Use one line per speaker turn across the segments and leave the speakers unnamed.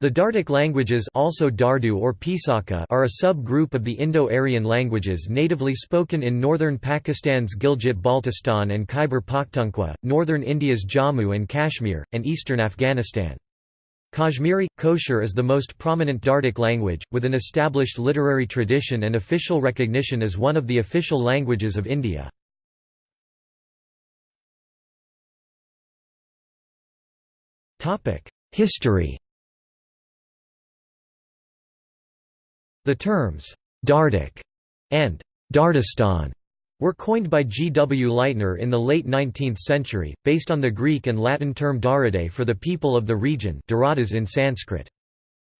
The Dardic languages also Dardu or Pisaka are a sub-group of the Indo-Aryan languages natively spoken in northern Pakistan's Gilgit-Baltistan and Khyber Pakhtunkhwa, northern India's Jammu and Kashmir, and eastern Afghanistan. Kashmiri, Koshur is the most prominent Dardic language, with an established literary tradition and official recognition as one of the official languages of India. History The terms, Dardic and Dardistan were coined by G. W. Leitner in the late 19th century, based on the Greek and Latin term Daradae for the people of the region in Sanskrit.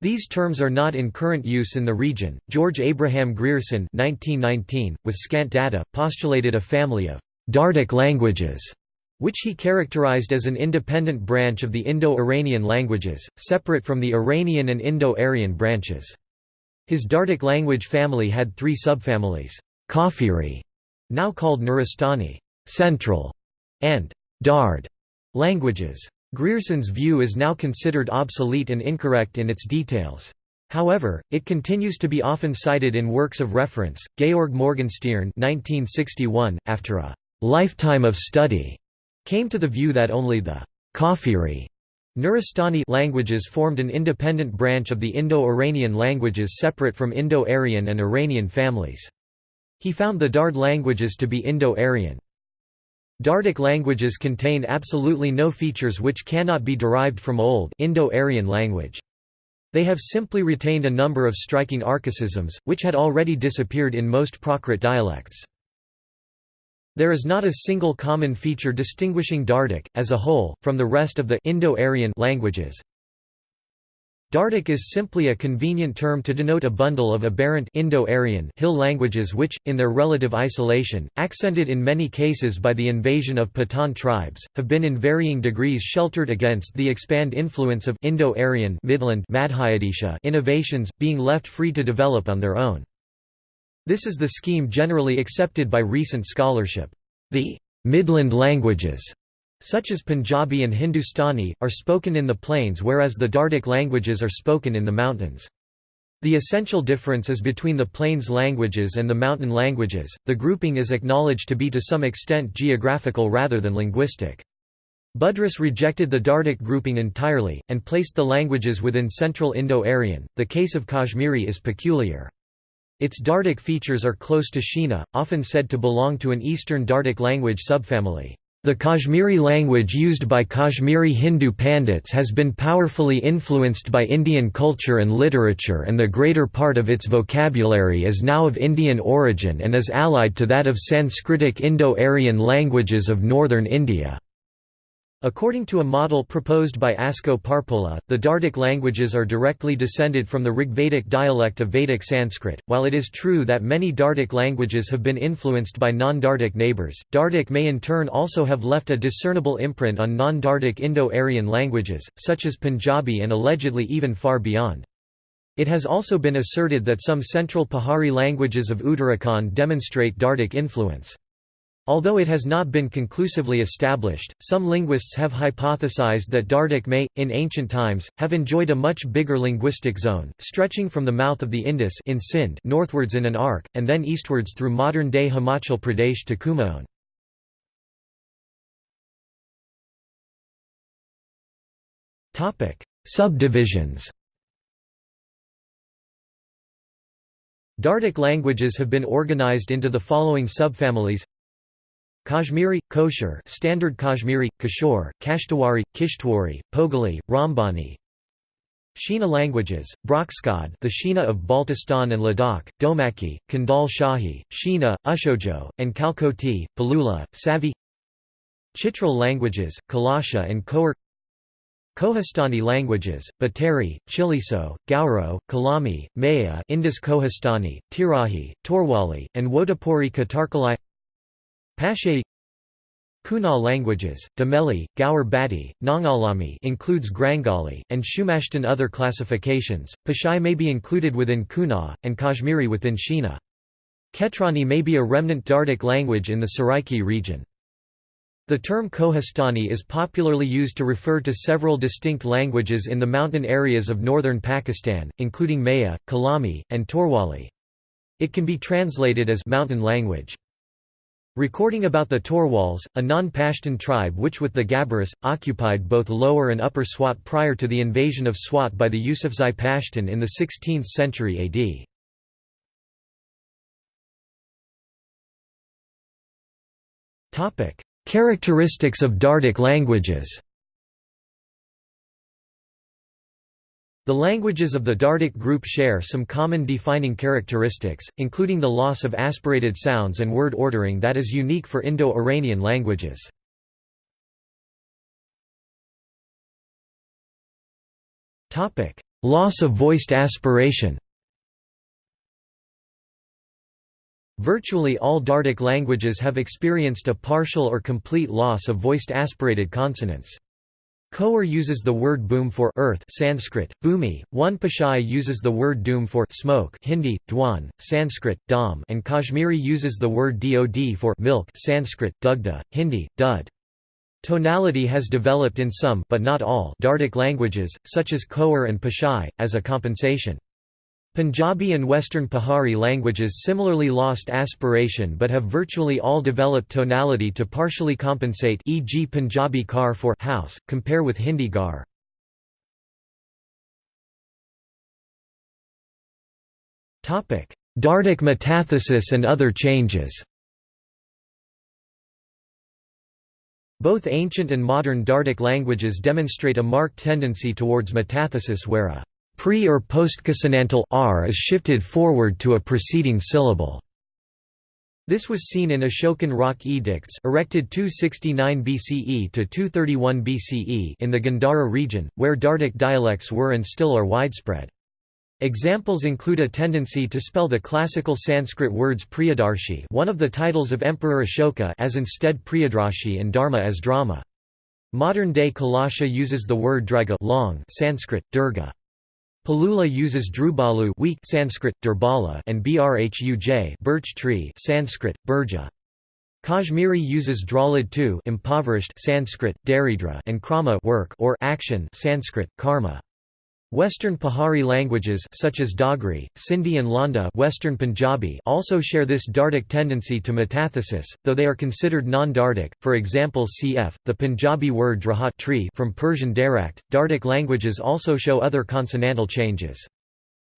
These terms are not in current use in the region. George Abraham Grierson 1919, with scant data, postulated a family of Dardic languages, which he characterized as an independent branch of the Indo-Iranian languages, separate from the Iranian and Indo-Aryan branches. His Dardic language family had three subfamilies, Kafiri, now called Nuristani Central, and Dard languages. Grierson's view is now considered obsolete and incorrect in its details. However, it continues to be often cited in works of reference. Georg Morgenstierne (1961), after a lifetime of study, came to the view that only the Kafiri Nuristani languages formed an independent branch of the Indo-Iranian languages separate from Indo-Aryan and Iranian families. He found the Dard languages to be Indo-Aryan. Dardic languages contain absolutely no features which cannot be derived from Old Indo-Aryan language. They have simply retained a number of striking archaisms, which had already disappeared in most Prakrit dialects. There is not a single common feature distinguishing Dardic, as a whole, from the rest of the Indo-Aryan languages. Dardic is simply a convenient term to denote a bundle of aberrant Indo-Aryan hill languages which, in their relative isolation, accented in many cases by the invasion of Pathan tribes, have been in varying degrees sheltered against the expand influence of Indo-Aryan innovations, being left free to develop on their own. This is the scheme generally accepted by recent scholarship. The Midland languages, such as Punjabi and Hindustani, are spoken in the plains whereas the Dardic languages are spoken in the mountains. The essential difference is between the plains languages and the mountain languages. The grouping is acknowledged to be to some extent geographical rather than linguistic. Buddruss rejected the Dardic grouping entirely, and placed the languages within Central Indo-Aryan. The case of Kashmiri is peculiar. Its Dardic features are close to Shina, often said to belong to an Eastern Dardic language subfamily. The Kashmiri language used by Kashmiri Hindu Pandits has been powerfully influenced by Indian culture and literature and the greater part of its vocabulary is now of Indian origin and is allied to that of Sanskritic Indo-Aryan languages of northern India. According to a model proposed by Asko Parpola, the Dardic languages are directly descended from the Rigvedic dialect of Vedic Sanskrit. While it is true that many Dardic languages have been influenced by non-Dardic neighbors, Dardic may in turn also have left a discernible imprint on non-Dardic Indo-Aryan languages, such as Punjabi and allegedly even far beyond. It has also been asserted that some central Pahari languages of Uttarakhand demonstrate Dardic influence. Although it has not been conclusively established, some linguists have hypothesized that Dardic may, in ancient times, have enjoyed a much bigger linguistic zone, stretching from the mouth of the Indus in Sindh northwards in an arc, and then eastwards through modern-day Himachal Pradesh to Kumaon. Subdivisions Dardic languages have been organized into the following subfamilies Kashmiri, Koshur Standard Kashmiri, Kishore, Kashtawari, Kishtwari, Pogali, Rambani. Shina languages, Brokskat the Shina of Baltistan and Ladakh, Domaki, Kandal Shahi, Shina, Ushojo, and Kalkoti, Palula, Savi. Chitral languages, Kalasha and Khowar. Kohistani languages, Bateri, Chiliso, Gauro, Kalami, Maya Indus Kohistani, Tirahi, Torwali, and Wodapuri Katarkalai Pashay Kuna languages, Dameli, Gaur Bati, Nangalami includes Grangali, and Shumashtan other classifications. Pashai may be included within Kuna, and Kashmiri within Shina. Ketrani may be a remnant Dardic language in the Saraiki region. The term Kohistani is popularly used to refer to several distinct languages in the mountain areas of northern Pakistan, including Maya, Kalami, and Torwali. It can be translated as mountain language. Recording about the Torwals, a non-Pashtun tribe which with the Gabaris, occupied both Lower and Upper Swat prior to the invasion of Swat by the Yusufzai Pashtun in the 16th century AD. Topic: Characteristics of Dardic languages The languages of the Dardic group share some common defining characteristics, including the loss of aspirated sounds and word ordering that is unique for Indo-Iranian languages. Loss of voiced aspiration Virtually all Dardic languages have experienced a partial or complete loss of voiced aspirated consonants. Khowar uses the word boom for earth Sanskrit, bhumi, one Pashai uses the word doom for smoke Hindi, dwan, Sanskrit, dam and Kashmiri uses the word dod for milk Sanskrit, dugda, Hindi, dud. Tonality has developed in some but not all Dardic languages, such as Khowar and Pashai, as a compensation. Punjabi and Western Pahari languages similarly lost aspiration but have virtually all developed tonality to partially compensate e.g. Punjabi kar for house, compare with Hindi gar. Dardic metathesis and other changes Both ancient and modern Dardic languages demonstrate a marked tendency towards metathesis where a Pre- or postconsonantal r is shifted forward to a preceding syllable. This was seen in Ashokan rock edicts erected 269 BCE to 231 BCE in the Gandhara region, where Dardic dialects were and still are widespread. Examples include a tendency to spell the classical Sanskrit words Priyadarshi one of the titles of Emperor Ashoka as instead Priyadrashi and Dharma as drama. Modern-day Kalasha uses the word Drega long Sanskrit, Durga. Palula uses Drubalu weak Sanskrit, Durbala and Brhuj birch tree Sanskrit, Burja. Kashmiri uses Drawlid too impoverished Sanskrit, Daridra and Krama work or action Sanskrit, karma. Western Pahari languages such as Dogri, Sindhi and Lahnda Western Punjabi also share this Dardic tendency to metathesis, though they are considered non-Dardic, for example cf. the Punjabi word drahat tree from Persian darakt. Dardic languages also show other consonantal changes.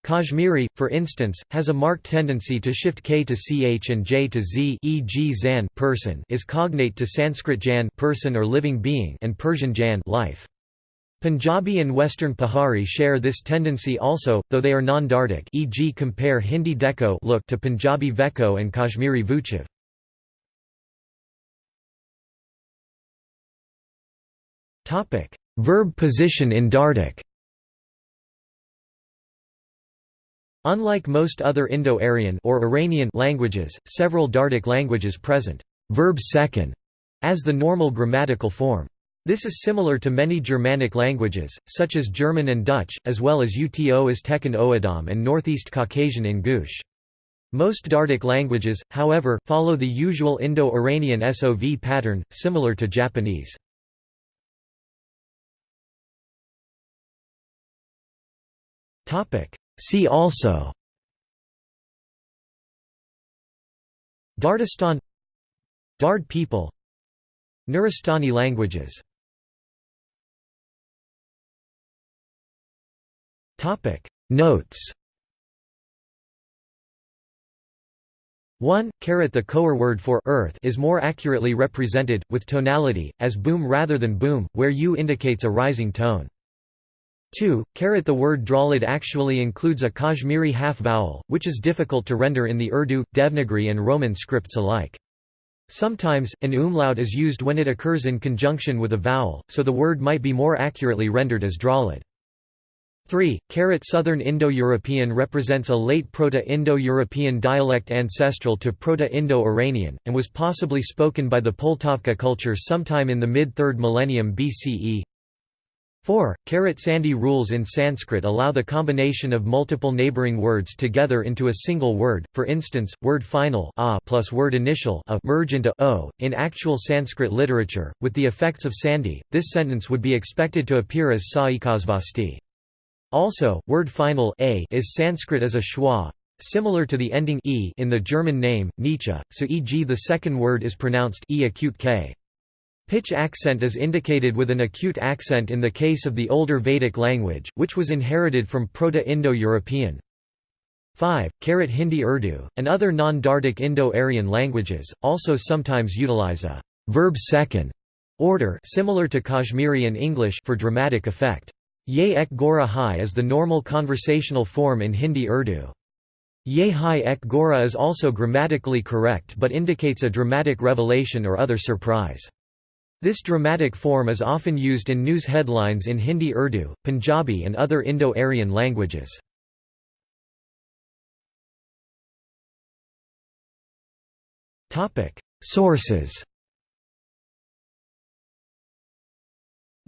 Kashmiri, for instance, has a marked tendency to shift k to ch and j to z e.g. zan person is cognate to Sanskrit jan person or living being and Persian jan life. Punjabi and Western Pahari share this tendency also, though they are non-Dardic e.g. compare Hindi Deko look to Punjabi Veko and Kashmiri Vuchav. Verb position in Dardic Unlike most other Indo-Aryan or Iranian languages, several Dardic languages present verb second as the normal grammatical form. This is similar to many Germanic languages, such as German and Dutch, as well as Uto Aztecan O'odham and Northeast Caucasian Ingush. Most Dardic languages, however, follow the usual Indo-Iranian SOV pattern, similar to Japanese. See also Dardistan Dard people Nuristani languages Topic Notes 1. The Khowar word for earth is more accurately represented, with tonality, as boom rather than boom, where u indicates a rising tone. 2. The word Drawlid actually includes a Kashmiri half-vowel, which is difficult to render in the Urdu, Devanagari and Roman scripts alike. Sometimes, an umlaut is used when it occurs in conjunction with a vowel, so the word might be more accurately rendered as Drawlid. 3. Southern Indo-European represents a late Proto-Indo-European dialect ancestral to Proto-Indo-Iranian, and was possibly spoken by the Poltavka culture sometime in the mid-3rd millennium BCE. 4. Sandhi rules in Sanskrit allow the combination of multiple neighboring words together into a single word, for instance, word final a plus word initial a merge into o. In actual Sanskrit literature, with the effects of Sandhi, this sentence would be expected to appear as sa ikasvasti. Also, word final a is Sanskrit as a schwa, similar to the ending e in the German name, Nietzsche, so e.g. the second word is pronounced e acute k. Pitch accent is indicated with an acute accent in the case of the older Vedic language, which was inherited from Proto-Indo-European. 5. Karat Hindi Urdu, and other non-Dardic Indo-Aryan languages, also sometimes utilize a verb second order similar to Kashmiri and English for dramatic effect. Ye ek gora hai is the normal conversational form in Hindi Urdu. Ye hai ek gora is also grammatically correct but indicates a dramatic revelation or other surprise. This dramatic form is often used in news headlines in Hindi Urdu, Punjabi and other Indo-Aryan languages. Sources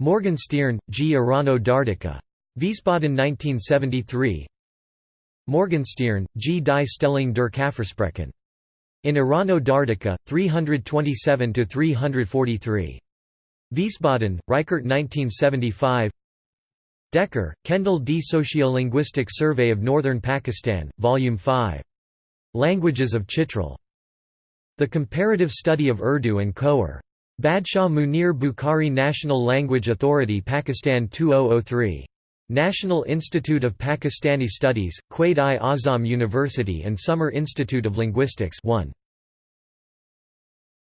Morgenstierne, G. Irano Dardica. Wiesbaden 1973 Morgenstierne, G. Die Stellung der Kafirsprachen. In Irano Dardica, 327–343. Wiesbaden, Reichert 1975 Decker, Kendall D. Sociolinguistic Survey of Northern Pakistan, Volume 5. Languages of Chitral. The Comparative Study of Urdu and Khowar. Badshah Munir Bukhari National Language Authority Pakistan 2003. National Institute of Pakistani Studies, Quaid-i Azam University and Summer Institute of Linguistics 1.